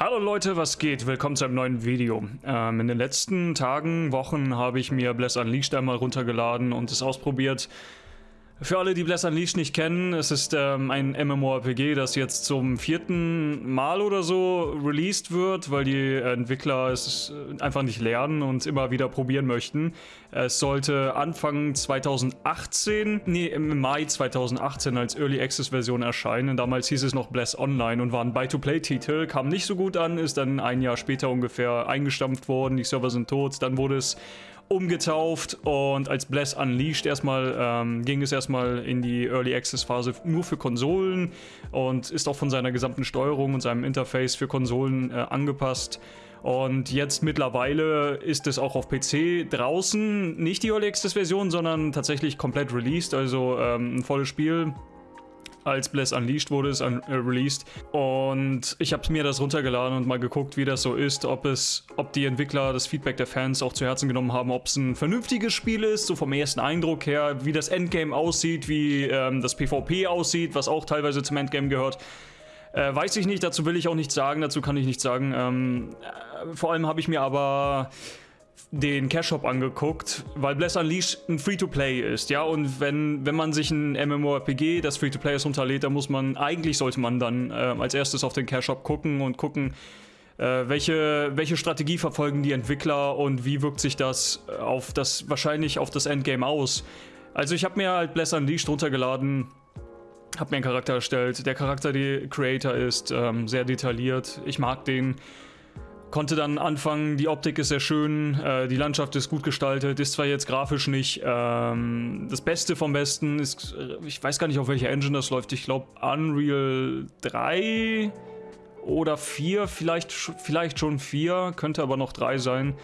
Hallo Leute, was geht? Willkommen zu einem neuen Video. Ähm, in den letzten Tagen, Wochen habe ich mir Bless Unleashed einmal runtergeladen und es ausprobiert. Für alle, die Bless Unleashed nicht kennen, es ist ähm, ein MMORPG, das jetzt zum vierten Mal oder so released wird, weil die Entwickler es äh, einfach nicht lernen und immer wieder probieren möchten. Es sollte Anfang 2018, nee, im Mai 2018 als Early Access Version erscheinen. Damals hieß es noch Bless Online und war ein Buy-to-Play-Titel, kam nicht so gut an, ist dann ein Jahr später ungefähr eingestampft worden, die Server sind tot, dann wurde es umgetauft und als Bless Unleashed erstmal ähm, ging es erstmal in die Early Access Phase nur für Konsolen und ist auch von seiner gesamten Steuerung und seinem Interface für Konsolen äh, angepasst. Und jetzt mittlerweile ist es auch auf PC draußen, nicht die Early Access Version, sondern tatsächlich komplett released, also ähm, ein volles Spiel als Bless Unleashed wurde es un äh, released. Und ich habe mir das runtergeladen und mal geguckt, wie das so ist, ob es, ob die Entwickler das Feedback der Fans auch zu Herzen genommen haben, ob es ein vernünftiges Spiel ist, so vom ersten Eindruck her, wie das Endgame aussieht, wie ähm, das PvP aussieht, was auch teilweise zum Endgame gehört. Äh, weiß ich nicht, dazu will ich auch nichts sagen, dazu kann ich nichts sagen. Ähm, äh, vor allem habe ich mir aber den Cash Shop angeguckt, weil Bless Unleashed ein Free-to-Play ist, ja, und wenn, wenn man sich ein MMORPG, das Free-to-Play ist, runterlädt, dann muss man, eigentlich sollte man dann äh, als erstes auf den Cash Shop gucken und gucken, äh, welche, welche Strategie verfolgen die Entwickler und wie wirkt sich das auf das, wahrscheinlich auf das Endgame aus. Also ich habe mir halt Bless Unleashed runtergeladen, habe mir einen Charakter erstellt, der Charakter, der Creator ist, ähm, sehr detailliert, ich mag den, Konnte dann anfangen, die Optik ist sehr schön, äh, die Landschaft ist gut gestaltet, ist zwar jetzt grafisch nicht ähm, das Beste vom Besten, ist, äh, ich weiß gar nicht, auf welcher Engine das läuft, ich glaube Unreal 3 oder 4, vielleicht, vielleicht schon 4, könnte aber noch 3 sein.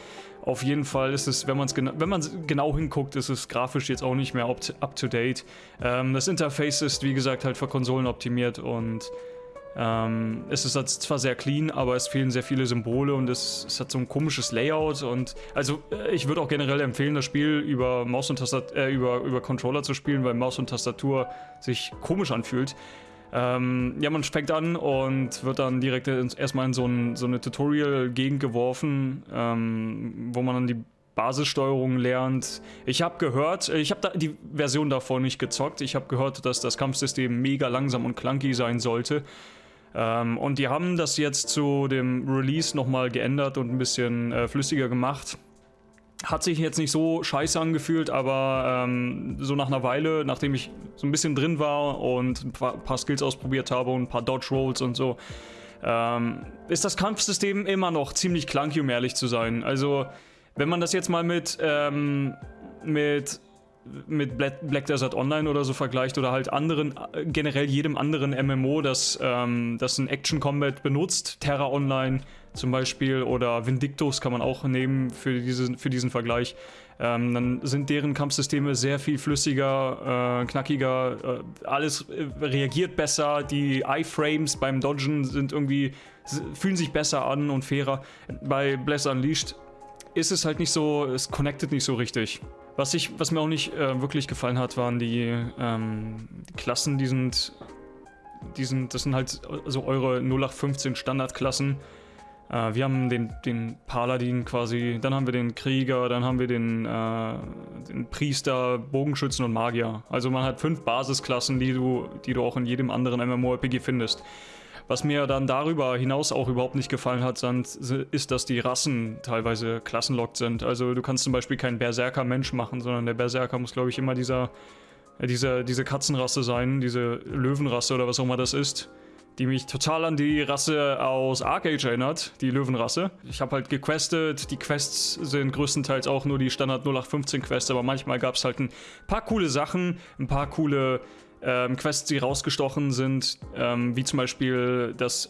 Auf jeden Fall ist es, wenn man es gena man genau hinguckt, ist es grafisch jetzt auch nicht mehr up to, up to date. Ähm, das Interface ist, wie gesagt, halt für Konsolen optimiert und ähm, es ist zwar sehr clean, aber es fehlen sehr viele Symbole und es, es hat so ein komisches Layout und also äh, ich würde auch generell empfehlen, das Spiel über Maus und Tastatur, äh, über, über Controller zu spielen, weil Maus und Tastatur sich komisch anfühlt. Ähm, ja, man fängt an und wird dann direkt erstmal in so, ein, so eine Tutorial-Gegend geworfen, ähm, wo man dann die Basissteuerung lernt. Ich habe gehört, ich habe die Version davor nicht gezockt, ich habe gehört, dass das Kampfsystem mega langsam und clunky sein sollte. Ähm, und die haben das jetzt zu dem Release nochmal geändert und ein bisschen äh, flüssiger gemacht. Hat sich jetzt nicht so scheiße angefühlt, aber ähm, so nach einer Weile, nachdem ich so ein bisschen drin war und ein paar, paar Skills ausprobiert habe und ein paar Dodge Rolls und so, ähm, ist das Kampfsystem immer noch ziemlich clunky, um ehrlich zu sein. Also, wenn man das jetzt mal mit, ähm, mit mit Black Desert Online oder so vergleicht oder halt anderen, generell jedem anderen MMO, das, ähm, das ein Action Combat benutzt, Terra Online zum Beispiel oder Vindictus kann man auch nehmen für diesen, für diesen Vergleich, ähm, dann sind deren Kampfsysteme sehr viel flüssiger, äh, knackiger, äh, alles äh, reagiert besser, die Iframes beim Dodgen sind irgendwie, fühlen sich besser an und fairer. Bei Bless Unleashed ist es halt nicht so, es connectet nicht so richtig. Was, ich, was mir auch nicht äh, wirklich gefallen hat, waren die, ähm, die Klassen, die sind, die sind, das sind halt so eure 0815 Standardklassen. Äh, wir haben den, den Paladin quasi, dann haben wir den Krieger, dann haben wir den, äh, den Priester, Bogenschützen und Magier. Also man hat fünf Basisklassen, die du, die du auch in jedem anderen MMORPG findest. Was mir dann darüber hinaus auch überhaupt nicht gefallen hat, ist, dass die Rassen teilweise klassenlockt sind. Also du kannst zum Beispiel keinen Berserker-Mensch machen, sondern der Berserker muss, glaube ich, immer dieser, äh, diese, diese Katzenrasse sein, diese Löwenrasse oder was auch immer das ist die mich total an die Rasse aus Arcade erinnert, die Löwenrasse. Ich habe halt gequestet, die Quests sind größtenteils auch nur die Standard 0815 Quests, aber manchmal gab es halt ein paar coole Sachen, ein paar coole ähm, Quests, die rausgestochen sind, ähm, wie zum Beispiel das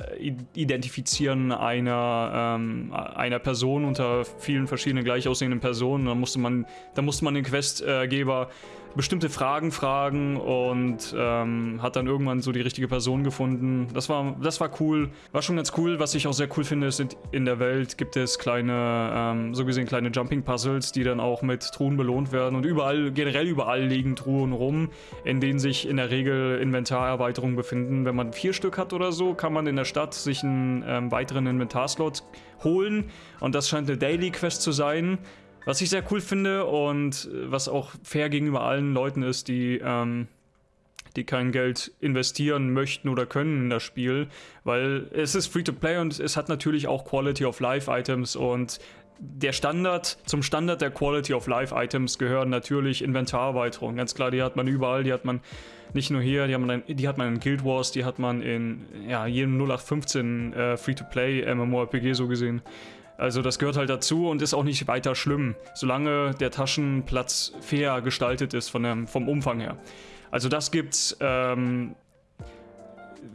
Identifizieren einer, ähm, einer Person unter vielen verschiedenen gleich aussehenden Personen. Da musste man, da musste man den Questgeber bestimmte Fragen fragen und ähm, hat dann irgendwann so die richtige Person gefunden. Das war, das war cool. War schon ganz cool. Was ich auch sehr cool finde, ist, in der Welt gibt es kleine, ähm, so gesehen kleine Jumping-Puzzles, die dann auch mit Truhen belohnt werden. Und überall, generell überall liegen Truhen rum, in denen sich in der Regel Inventarerweiterungen befinden. Wenn man vier Stück hat oder so, kann man in der Stadt sich einen ähm, weiteren Inventarslot holen. Und das scheint eine Daily Quest zu sein. Was ich sehr cool finde und äh, was auch fair gegenüber allen Leuten ist, die, ähm, die kein Geld investieren möchten oder können in das Spiel, weil es ist Free-to-Play und es hat natürlich auch Quality of Life Items und der Standard, zum Standard der Quality of Life Items gehören natürlich Inventarerweiterungen. Ganz klar, die hat man überall, die hat man nicht nur hier, die hat man, in, die hat man in Guild Wars, die hat man in ja, jedem 0815 äh, Free-to-Play MMORPG so gesehen. Also das gehört halt dazu und ist auch nicht weiter schlimm, solange der Taschenplatz fair gestaltet ist von dem, vom Umfang her. Also das gibt's. Ähm,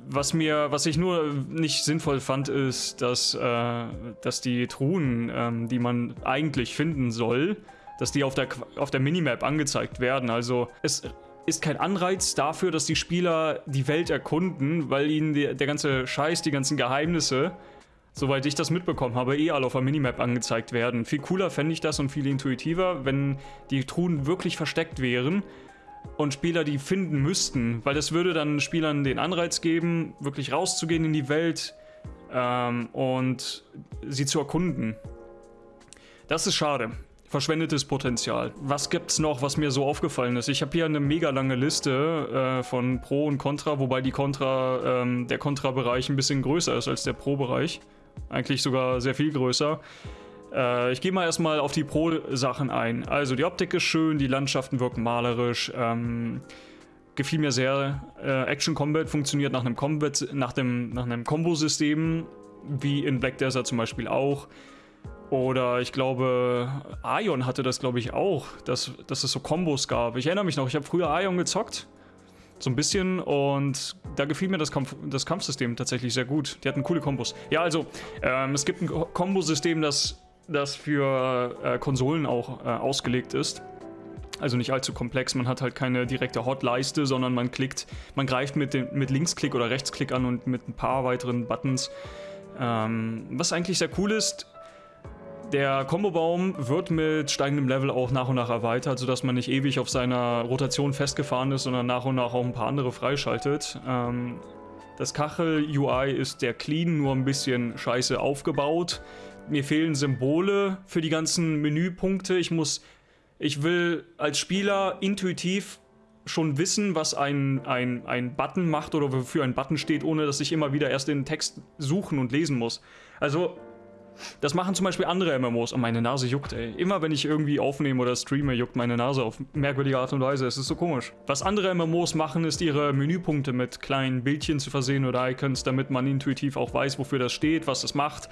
was mir, was ich nur nicht sinnvoll fand, ist, dass, äh, dass die Truhen, ähm, die man eigentlich finden soll, dass die auf der, auf der Minimap angezeigt werden. Also es ist kein Anreiz dafür, dass die Spieler die Welt erkunden, weil ihnen die, der ganze Scheiß, die ganzen Geheimnisse soweit ich das mitbekommen habe, eh alle auf der Minimap angezeigt werden. Viel cooler fände ich das und viel intuitiver, wenn die Truhen wirklich versteckt wären und Spieler die finden müssten, weil das würde dann Spielern den Anreiz geben, wirklich rauszugehen in die Welt ähm, und sie zu erkunden. Das ist schade. Verschwendetes Potenzial. Was gibt's noch, was mir so aufgefallen ist? Ich habe hier eine mega lange Liste äh, von Pro und Contra, wobei die Contra, ähm, der Contra-Bereich ein bisschen größer ist als der Pro-Bereich. Eigentlich sogar sehr viel größer. Äh, ich gehe mal erstmal auf die Pro-Sachen ein. Also die Optik ist schön, die Landschaften wirken malerisch. Ähm, gefiel mir sehr. Äh, Action Combat funktioniert nach einem Combat, nach dem, nach einem Kombo-System, wie in Black Desert zum Beispiel auch. Oder ich glaube, Aion hatte das, glaube ich, auch, dass, dass es so Kombos gab. Ich erinnere mich noch, ich habe früher Aion gezockt so ein bisschen und da gefiel mir das, Kampf, das Kampfsystem tatsächlich sehr gut. Die hatten coole Kombos. Ja, also, ähm, es gibt ein Kombosystem, das, das für äh, Konsolen auch äh, ausgelegt ist. Also nicht allzu komplex, man hat halt keine direkte Hotleiste, sondern man klickt, man greift mit, den, mit Linksklick oder Rechtsklick an und mit ein paar weiteren Buttons. Ähm, was eigentlich sehr cool ist, der Kombobaum wird mit steigendem Level auch nach und nach erweitert, sodass man nicht ewig auf seiner Rotation festgefahren ist, sondern nach und nach auch ein paar andere freischaltet. Ähm, das Kachel-UI ist der clean, nur ein bisschen scheiße aufgebaut. Mir fehlen Symbole für die ganzen Menüpunkte. Ich muss, ich will als Spieler intuitiv schon wissen, was ein, ein, ein Button macht oder wofür ein Button steht, ohne dass ich immer wieder erst den Text suchen und lesen muss. Also das machen zum Beispiel andere MMOs und meine Nase juckt, ey. Immer wenn ich irgendwie aufnehme oder streame, juckt meine Nase auf merkwürdige Art und Weise. Es ist so komisch. Was andere MMOs machen, ist ihre Menüpunkte mit kleinen Bildchen zu versehen oder Icons, damit man intuitiv auch weiß, wofür das steht, was das macht.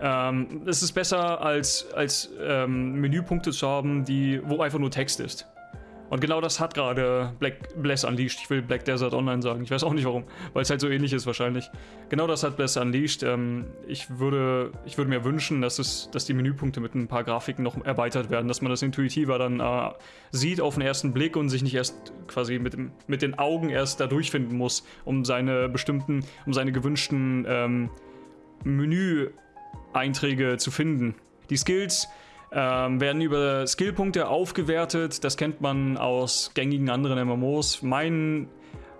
Ähm, es ist besser, als, als ähm, Menüpunkte zu haben, die, wo einfach nur Text ist. Und genau das hat gerade Black Bless Unleashed. Ich will Black Desert Online sagen. Ich weiß auch nicht warum, weil es halt so ähnlich ist wahrscheinlich. Genau das hat Bless Unleashed. Ähm, ich, würde, ich würde mir wünschen, dass, es, dass die Menüpunkte mit ein paar Grafiken noch erweitert werden, dass man das intuitiver dann äh, sieht auf den ersten Blick und sich nicht erst quasi mit, dem, mit den Augen erst da durchfinden muss, um seine bestimmten, um seine gewünschten ähm, Menü-Einträge zu finden. Die Skills ähm, werden über Skillpunkte aufgewertet. Das kennt man aus gängigen anderen MMOs. Mein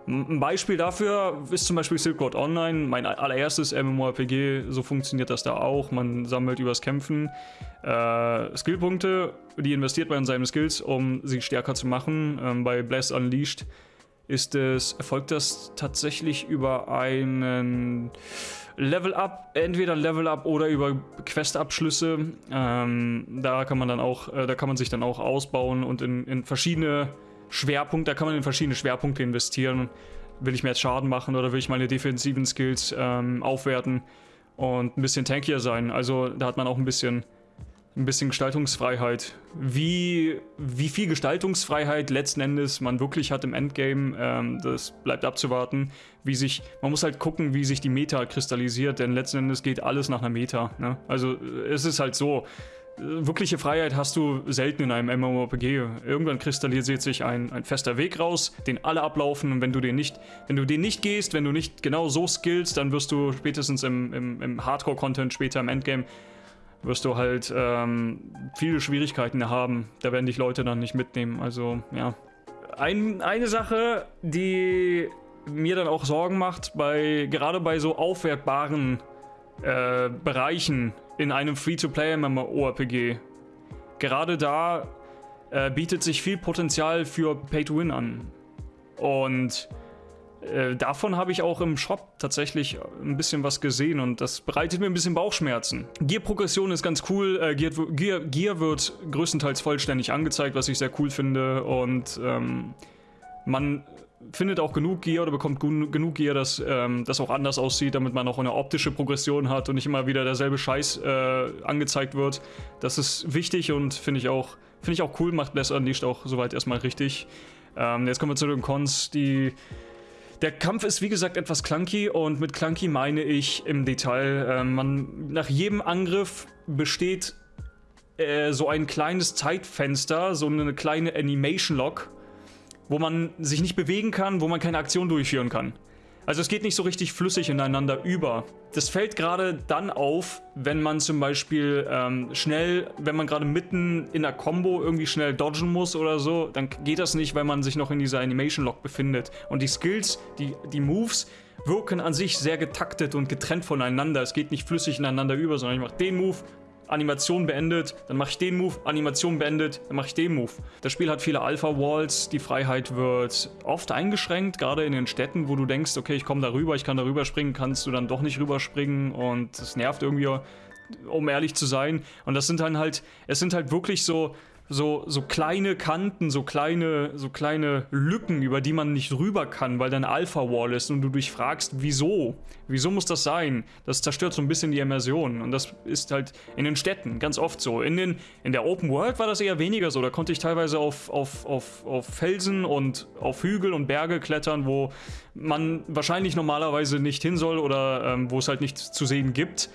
ein Beispiel dafür ist zum Beispiel Silk Road Online, mein allererstes MMORPG, so funktioniert das da auch. Man sammelt übers Kämpfen äh, Skillpunkte, die investiert man in seine Skills, um sie stärker zu machen. Ähm, bei Bless Unleashed ist es, erfolgt das tatsächlich über einen Level Up, entweder Level Up oder über Questabschlüsse. Ähm, da kann man dann auch, äh, da kann man sich dann auch ausbauen und in, in verschiedene Schwerpunkte, da kann man in verschiedene Schwerpunkte investieren. Will ich mehr Schaden machen oder will ich meine defensiven Skills ähm, aufwerten und ein bisschen tankier sein? Also da hat man auch ein bisschen ein bisschen Gestaltungsfreiheit. Wie, wie viel Gestaltungsfreiheit letzten Endes man wirklich hat im Endgame, ähm, das bleibt abzuwarten. Wie sich, man muss halt gucken, wie sich die Meta kristallisiert, denn letzten Endes geht alles nach einer Meta. Ne? Also es ist halt so, wirkliche Freiheit hast du selten in einem MMORPG. Irgendwann kristallisiert sich ein, ein fester Weg raus, den alle ablaufen und wenn du den nicht, wenn du den nicht gehst, wenn du nicht genau so skillst, dann wirst du spätestens im, im, im Hardcore-Content, später im Endgame, wirst du halt ähm, viele Schwierigkeiten haben. Da werden dich Leute dann nicht mitnehmen. Also, ja. Ein, eine Sache, die mir dann auch Sorgen macht, bei gerade bei so aufwertbaren äh, Bereichen in einem Free-to-Play-MMORPG. Gerade da äh, bietet sich viel Potenzial für Pay-to-Win an. Und äh, davon habe ich auch im Shop tatsächlich ein bisschen was gesehen und das bereitet mir ein bisschen Bauchschmerzen. Gear-Progression ist ganz cool, äh, Gear, Gear, Gear, wird größtenteils vollständig angezeigt, was ich sehr cool finde und ähm, man findet auch genug Gear oder bekommt genug Gear, dass ähm, das auch anders aussieht, damit man auch eine optische Progression hat und nicht immer wieder derselbe Scheiß äh, angezeigt wird. Das ist wichtig und finde ich auch finde ich auch cool, macht Bless Unleashed auch soweit erstmal richtig. Ähm, jetzt kommen wir zu den Cons, die der Kampf ist wie gesagt etwas clunky und mit clunky meine ich im Detail, äh, man nach jedem Angriff besteht äh, so ein kleines Zeitfenster, so eine kleine Animation Lock, wo man sich nicht bewegen kann, wo man keine Aktion durchführen kann. Also es geht nicht so richtig flüssig ineinander über. Das fällt gerade dann auf, wenn man zum Beispiel ähm, schnell, wenn man gerade mitten in der Combo irgendwie schnell dodgen muss oder so, dann geht das nicht, weil man sich noch in dieser Animation Lock befindet. Und die Skills, die, die Moves wirken an sich sehr getaktet und getrennt voneinander. Es geht nicht flüssig ineinander über, sondern ich mache den Move, Animation beendet, dann mache ich den Move, Animation beendet, dann mache ich den Move. Das Spiel hat viele Alpha-Walls, die Freiheit wird oft eingeschränkt, gerade in den Städten, wo du denkst, okay, ich komme da rüber, ich kann da rüberspringen, kannst du dann doch nicht rüberspringen und das nervt irgendwie, um ehrlich zu sein. Und das sind dann halt, es sind halt wirklich so so, so kleine Kanten, so kleine, so kleine Lücken, über die man nicht rüber kann, weil dein Alpha-Wall ist und du dich fragst, wieso? Wieso muss das sein? Das zerstört so ein bisschen die Immersion und das ist halt in den Städten ganz oft so. In, den, in der Open World war das eher weniger so, da konnte ich teilweise auf, auf, auf, auf Felsen und auf Hügel und Berge klettern, wo man wahrscheinlich normalerweise nicht hin soll oder ähm, wo es halt nichts zu sehen gibt.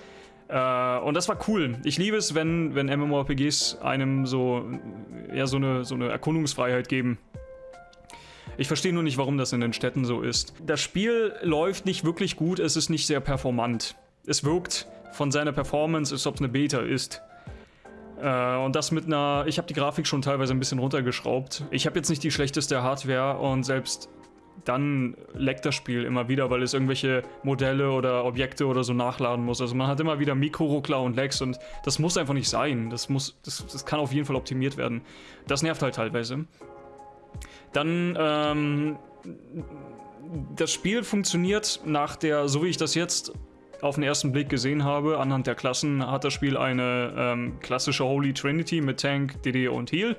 Äh, und das war cool. Ich liebe es, wenn, wenn MMORPGs einem so, ja, so eine, so eine Erkundungsfreiheit geben. Ich verstehe nur nicht, warum das in den Städten so ist. Das Spiel läuft nicht wirklich gut, es ist nicht sehr performant. Es wirkt von seiner Performance, als ob es eine Beta ist. Äh, und das mit einer... Ich habe die Grafik schon teilweise ein bisschen runtergeschraubt. Ich habe jetzt nicht die schlechteste Hardware und selbst dann leckt das Spiel immer wieder, weil es irgendwelche Modelle oder Objekte oder so nachladen muss. Also man hat immer wieder Mikroruckler und Lags und das muss einfach nicht sein. Das, muss, das, das kann auf jeden Fall optimiert werden. Das nervt halt teilweise. Dann, ähm, das Spiel funktioniert nach der, so wie ich das jetzt auf den ersten Blick gesehen habe, anhand der Klassen, hat das Spiel eine ähm, klassische Holy Trinity mit Tank, DD und Heal.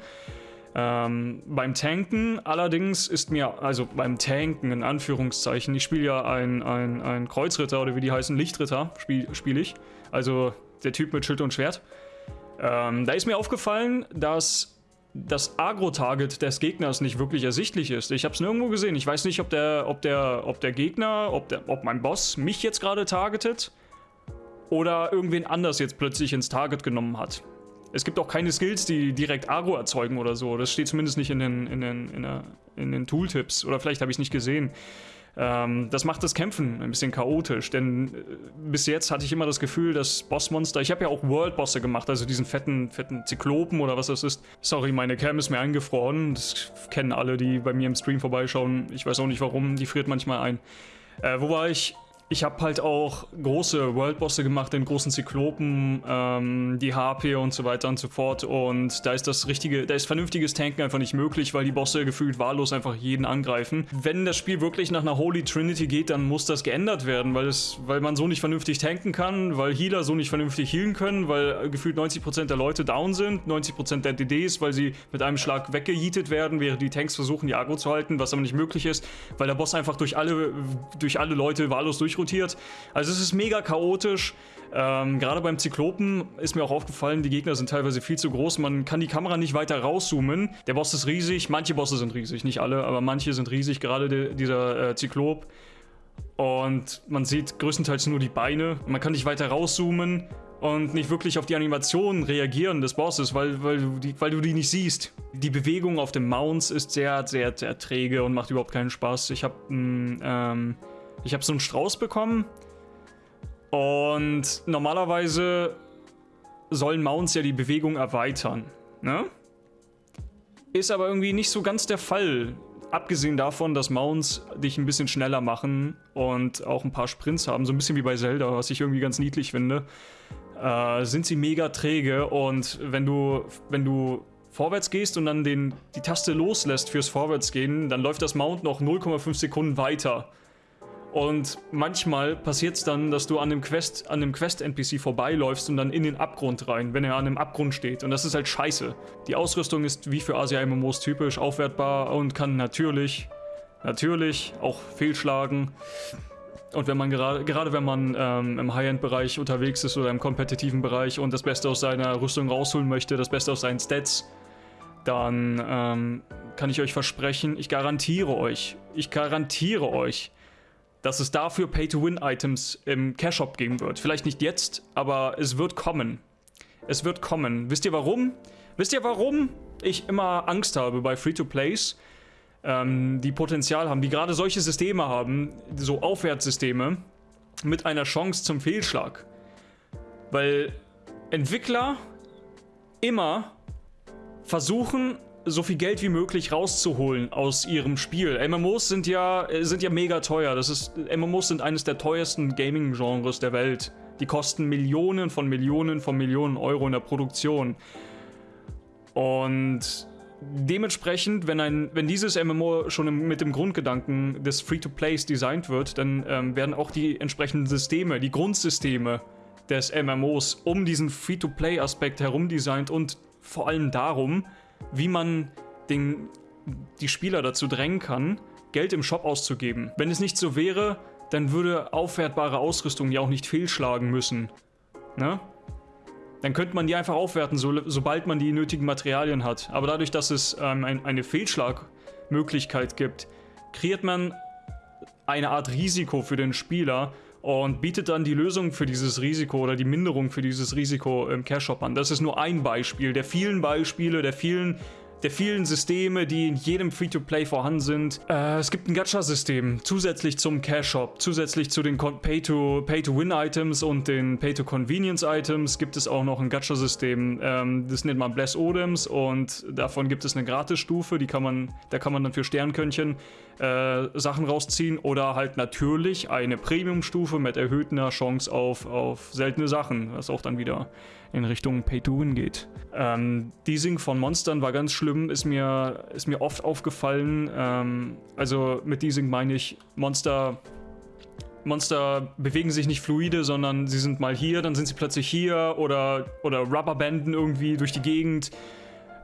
Ähm, beim Tanken allerdings ist mir, also beim Tanken in Anführungszeichen, ich spiele ja ein, ein, Kreuzritter oder wie die heißen, Lichtritter spiele spiel ich, also der Typ mit Schild und Schwert. Ähm, da ist mir aufgefallen, dass das Agro-Target des Gegners nicht wirklich ersichtlich ist. Ich habe es nirgendwo gesehen. Ich weiß nicht, ob der, ob der, ob der Gegner, ob, der, ob mein Boss mich jetzt gerade targetet oder irgendwen anders jetzt plötzlich ins Target genommen hat. Es gibt auch keine Skills, die direkt Agro erzeugen oder so. Das steht zumindest nicht in den, in den, in der, in den Tooltips. Oder vielleicht habe ich es nicht gesehen. Ähm, das macht das Kämpfen ein bisschen chaotisch, denn äh, bis jetzt hatte ich immer das Gefühl, dass Bossmonster, ich habe ja auch World-Bosse gemacht, also diesen fetten, fetten Zyklopen oder was das ist. Sorry, meine Cam ist mir eingefroren, das kennen alle, die bei mir im Stream vorbeischauen. Ich weiß auch nicht warum, die friert manchmal ein. Äh, wo war ich? Ich habe halt auch große Worldbosse gemacht, den großen Zyklopen, ähm, die HP und so weiter und so fort. Und da ist das richtige, da ist vernünftiges Tanken einfach nicht möglich, weil die Bosse gefühlt wahllos einfach jeden angreifen. Wenn das Spiel wirklich nach einer Holy Trinity geht, dann muss das geändert werden, weil, es, weil man so nicht vernünftig tanken kann, weil Healer so nicht vernünftig healen können, weil gefühlt 90% der Leute down sind, 90% der DDs, weil sie mit einem Schlag weggejietet werden, während die Tanks versuchen, die Agro zu halten, was aber nicht möglich ist, weil der Boss einfach durch alle, durch alle Leute wahllos durch durchrotiert. Also es ist mega chaotisch. Ähm, Gerade beim Zyklopen ist mir auch aufgefallen, die Gegner sind teilweise viel zu groß. Man kann die Kamera nicht weiter rauszoomen. Der Boss ist riesig. Manche Bosse sind riesig, nicht alle, aber manche sind riesig. Gerade de dieser äh, Zyklop. Und man sieht größtenteils nur die Beine. Man kann nicht weiter rauszoomen und nicht wirklich auf die Animationen reagieren des Bosses, weil, weil, du die, weil du die nicht siehst. Die Bewegung auf den Mounts ist sehr, sehr, sehr träge und macht überhaupt keinen Spaß. Ich habe ähm, hab so einen Strauß bekommen und normalerweise sollen Mounts ja die Bewegung erweitern, ne? Ist aber irgendwie nicht so ganz der Fall. Abgesehen davon, dass Mounts dich ein bisschen schneller machen und auch ein paar Sprints haben, so ein bisschen wie bei Zelda, was ich irgendwie ganz niedlich finde, äh, sind sie mega träge und wenn du, wenn du vorwärts gehst und dann den, die Taste loslässt fürs Vorwärtsgehen, dann läuft das Mount noch 0,5 Sekunden weiter. Und manchmal passiert es dann, dass du an dem Quest, an dem Quest-NPC vorbeiläufst und dann in den Abgrund rein, wenn er an dem Abgrund steht. Und das ist halt scheiße. Die Ausrüstung ist wie für Asia-MMOs typisch aufwertbar und kann natürlich, natürlich auch fehlschlagen. Und wenn man gerade, gerade wenn man ähm, im High-End-Bereich unterwegs ist oder im kompetitiven Bereich und das Beste aus seiner Rüstung rausholen möchte, das Beste aus seinen Stats, dann ähm, kann ich euch versprechen, ich garantiere euch, ich garantiere euch, dass es dafür Pay-to-Win-Items im Cash-Shop geben wird. Vielleicht nicht jetzt, aber es wird kommen. Es wird kommen. Wisst ihr warum? Wisst ihr warum ich immer Angst habe bei Free-to-Plays, ähm, die Potenzial haben, die gerade solche Systeme haben, so Aufwärtssysteme, mit einer Chance zum Fehlschlag? Weil Entwickler immer versuchen, so viel Geld wie möglich rauszuholen aus ihrem Spiel. MMOs sind ja, äh, sind ja mega teuer. Das ist, MMOs sind eines der teuersten Gaming-Genres der Welt. Die kosten Millionen von Millionen von Millionen Euro in der Produktion. Und dementsprechend, wenn, ein, wenn dieses MMO schon im, mit dem Grundgedanken des Free-to-Plays designt wird, dann ähm, werden auch die entsprechenden Systeme, die Grundsysteme des MMOs um diesen Free-to-Play-Aspekt herum designt und vor allem darum, wie man den, die Spieler dazu drängen kann, Geld im Shop auszugeben. Wenn es nicht so wäre, dann würde aufwertbare Ausrüstung ja auch nicht fehlschlagen müssen. Ne? Dann könnte man die einfach aufwerten, so, sobald man die nötigen Materialien hat. Aber dadurch, dass es ähm, ein, eine Fehlschlagmöglichkeit gibt, kreiert man eine Art Risiko für den Spieler und bietet dann die Lösung für dieses Risiko oder die Minderung für dieses Risiko im Cash Shop an. Das ist nur ein Beispiel der vielen Beispiele, der vielen der vielen Systeme, die in jedem Free-to-Play vorhanden sind. Äh, es gibt ein Gacha-System, zusätzlich zum Cash-Shop, zusätzlich zu den Pay-to-Win-Items und den Pay-to-Convenience-Items gibt es auch noch ein Gacha-System. Ähm, das nennt man Bless Odems und davon gibt es eine Gratisstufe, die kann man, da kann man dann für Sternkönchen äh, Sachen rausziehen oder halt natürlich eine Premium-Stufe mit erhöhter Chance auf, auf seltene Sachen, was auch dann wieder in Richtung Pay-to-Win geht. Ähm, Deasing von Monstern war ganz schlimm, ist mir, ist mir oft aufgefallen. Ähm, also mit Deasing meine ich, Monster Monster bewegen sich nicht fluide, sondern sie sind mal hier, dann sind sie plötzlich hier oder, oder Rubberbanden irgendwie durch die Gegend.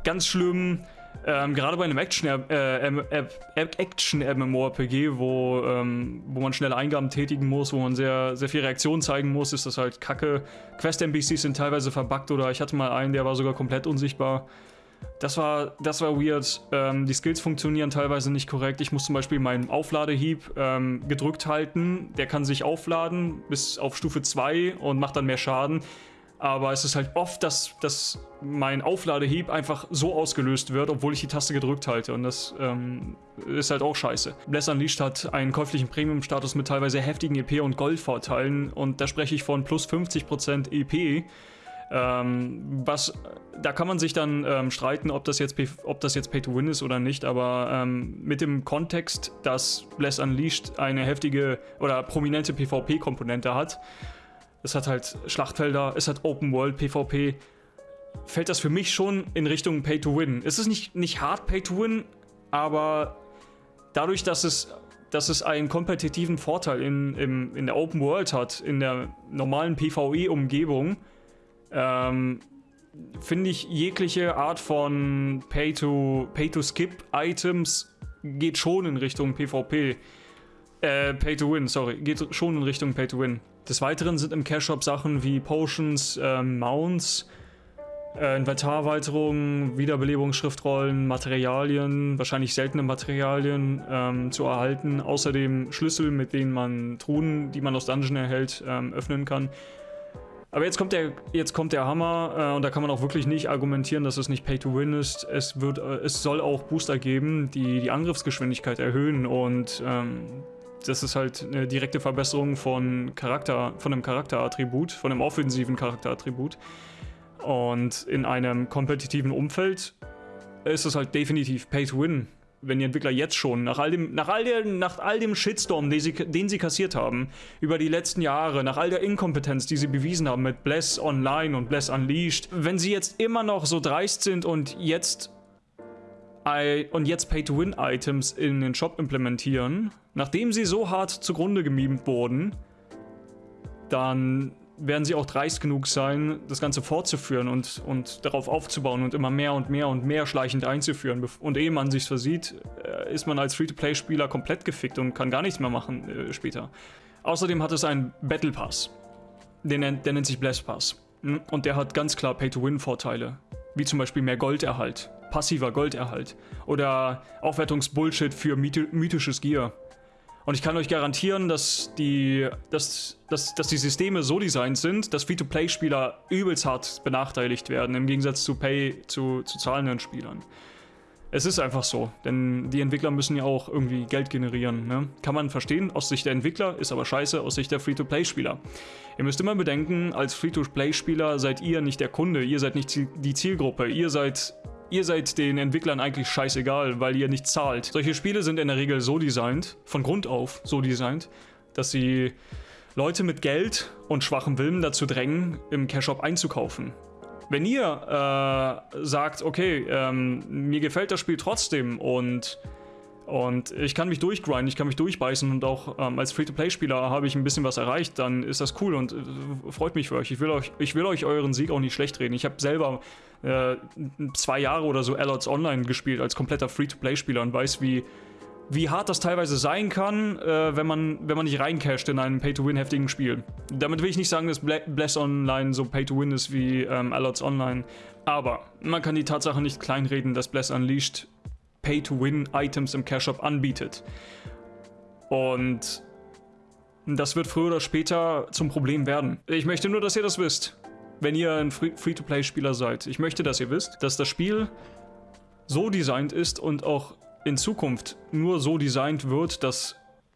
Ganz schlimm. Ähm, gerade bei einem Action-MMORPG, äh, wo, ähm, wo man schnelle Eingaben tätigen muss, wo man sehr, sehr viel Reaktion zeigen muss, ist das halt kacke. Quest-NPCs sind teilweise verbuggt oder ich hatte mal einen, der war sogar komplett unsichtbar. Das war, das war weird. Ähm, die Skills funktionieren teilweise nicht korrekt. Ich muss zum Beispiel meinen Aufladehieb ähm, gedrückt halten. Der kann sich aufladen bis auf Stufe 2 und macht dann mehr Schaden. Aber es ist halt oft, dass, dass mein Aufladehieb einfach so ausgelöst wird, obwohl ich die Taste gedrückt halte. Und das ähm, ist halt auch scheiße. Bless Unleashed hat einen käuflichen Premium-Status mit teilweise heftigen EP- und Goldvorteilen. Und da spreche ich von plus 50% EP. Ähm, was, da kann man sich dann ähm, streiten, ob das jetzt, ob das jetzt Pay to Win ist oder nicht, aber ähm, mit dem Kontext, dass Bless Unleashed eine heftige oder prominente PvP-Komponente hat, es hat halt Schlachtfelder, es hat Open World PvP. Fällt das für mich schon in Richtung Pay to Win. Es ist nicht, nicht hart Pay to Win, aber dadurch, dass es, dass es einen kompetitiven Vorteil in, in, in der Open World hat, in der normalen PvE-Umgebung, ähm, finde ich jegliche Art von Pay-to-Skip-Items Pay geht schon in Richtung PvP. Äh, Pay to Win, sorry. Geht schon in Richtung Pay to Win. Des Weiteren sind im Cash Shop Sachen wie Potions, äh, Mounts, äh, Inventarerweiterungen, Wiederbelebungsschriftrollen, Materialien, wahrscheinlich seltene Materialien ähm, zu erhalten. Außerdem Schlüssel, mit denen man Truhen, die man aus Dungeon erhält, ähm, öffnen kann. Aber jetzt kommt der, jetzt kommt der Hammer äh, und da kann man auch wirklich nicht argumentieren, dass es nicht Pay-to-Win ist. Es, wird, äh, es soll auch Booster geben, die die Angriffsgeschwindigkeit erhöhen und ähm, das ist halt eine direkte Verbesserung von Charakter, von einem Charakterattribut, von einem offensiven Charakterattribut. Und in einem kompetitiven Umfeld ist es halt definitiv Pay-to-Win wenn die Entwickler jetzt schon, nach all dem, nach all, der, nach all dem Shitstorm, den sie, den sie kassiert haben, über die letzten Jahre, nach all der Inkompetenz, die sie bewiesen haben mit Bless Online und Bless Unleashed, wenn sie jetzt immer noch so dreist sind und jetzt und jetzt Pay-to-Win-Items in den Shop implementieren, nachdem sie so hart zugrunde gemimt wurden, dann werden sie auch dreist genug sein, das Ganze fortzuführen und, und darauf aufzubauen und immer mehr und mehr und mehr schleichend einzuführen. Und ehe man sich versieht, äh, ist man als Free-to-Play-Spieler komplett gefickt und kann gar nichts mehr machen äh, später. Außerdem hat es einen Battle Pass. Der nennt, der nennt sich Bless Pass. Hm? Und der hat ganz klar Pay-to-Win-Vorteile. Wie zum Beispiel mehr Golderhalt, passiver Golderhalt oder Aufwertungsbullshit für mythisches Gear. Und ich kann euch garantieren, dass die, dass, dass, dass die Systeme so designt sind, dass Free-to-Play-Spieler übelst hart benachteiligt werden, im Gegensatz zu Pay, zu, zu zahlenden Spielern. Es ist einfach so, denn die Entwickler müssen ja auch irgendwie Geld generieren. Ne? Kann man verstehen aus Sicht der Entwickler, ist aber scheiße aus Sicht der Free-to-Play-Spieler. Ihr müsst immer bedenken, als Free-to-Play-Spieler seid ihr nicht der Kunde, ihr seid nicht die Zielgruppe, ihr seid Ihr seid den Entwicklern eigentlich scheißegal, weil ihr nicht zahlt. Solche Spiele sind in der Regel so designt, von Grund auf so designt, dass sie Leute mit Geld und schwachem Willen dazu drängen, im Cash-Shop einzukaufen. Wenn ihr äh, sagt, okay, ähm, mir gefällt das Spiel trotzdem und und ich kann mich durchgrinden, ich kann mich durchbeißen und auch ähm, als Free-to-Play-Spieler habe ich ein bisschen was erreicht, dann ist das cool und äh, freut mich für euch. Ich will euch, ich will euch euren Sieg auch nicht schlecht reden. Ich habe selber äh, zwei Jahre oder so Allots Online gespielt als kompletter Free-to-Play-Spieler und weiß, wie, wie hart das teilweise sein kann, äh, wenn, man, wenn man nicht reincasht in einem Pay-to-Win-heftigen Spiel. Damit will ich nicht sagen, dass Bless Online so Pay-to-Win ist wie ähm, Allots Online, aber man kann die Tatsache nicht kleinreden, dass Bless Unleashed Pay-to-Win-Items im Cash-Shop anbietet. Und das wird früher oder später zum Problem werden. Ich möchte nur, dass ihr das wisst, wenn ihr ein Free-to-Play-Spieler seid. Ich möchte, dass ihr wisst, dass das Spiel so designt ist und auch in Zukunft nur so designt wird, dass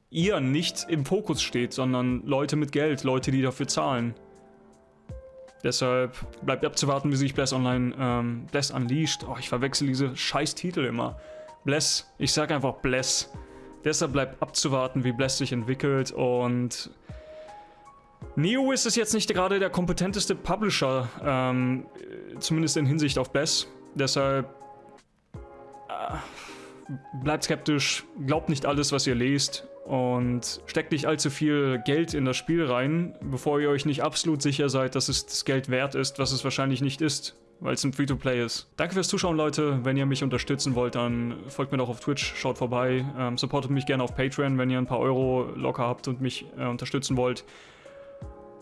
ihr nicht im Fokus steht, sondern Leute mit Geld, Leute, die dafür zahlen. Deshalb bleibt abzuwarten, wie sich Bless Online, ähm, Bless Unleashed, oh, ich verwechsel diese scheiß Titel immer. Bless. Ich sag einfach Bless. Deshalb bleibt abzuwarten, wie Bless sich entwickelt und Neo ist es jetzt nicht gerade der kompetenteste Publisher, ähm, zumindest in Hinsicht auf Bless. Deshalb äh, bleibt skeptisch, glaubt nicht alles, was ihr lest und steckt nicht allzu viel Geld in das Spiel rein, bevor ihr euch nicht absolut sicher seid, dass es das Geld wert ist, was es wahrscheinlich nicht ist weil es ein Free-to-Play ist. Danke fürs Zuschauen, Leute. Wenn ihr mich unterstützen wollt, dann folgt mir doch auf Twitch, schaut vorbei. Ähm, supportet mich gerne auf Patreon, wenn ihr ein paar Euro locker habt und mich äh, unterstützen wollt.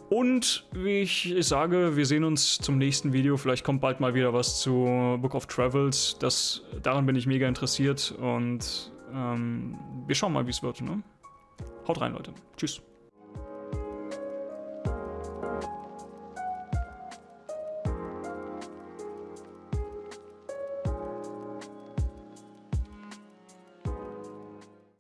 Und wie ich sage, wir sehen uns zum nächsten Video. Vielleicht kommt bald mal wieder was zu Book of Travels. Das, daran bin ich mega interessiert und ähm, wir schauen mal, wie es wird. Ne? Haut rein, Leute. Tschüss.